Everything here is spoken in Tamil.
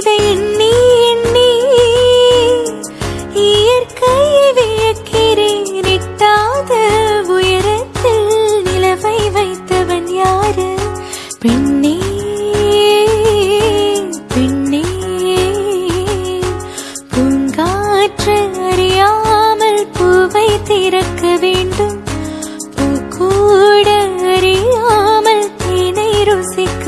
இதை எண்ணி எண்ணி இயற்கையை வியக்கிறேன். எட்டாத உயரத்தில் நிலவை வைத்தவன் யாரு? பெண்ணே பெண்ணே. பூங்காற்று அறியாமல் பூவை திறக்க வேண்டும். பூ கூட அறியாமல் தேனை ருசிக்க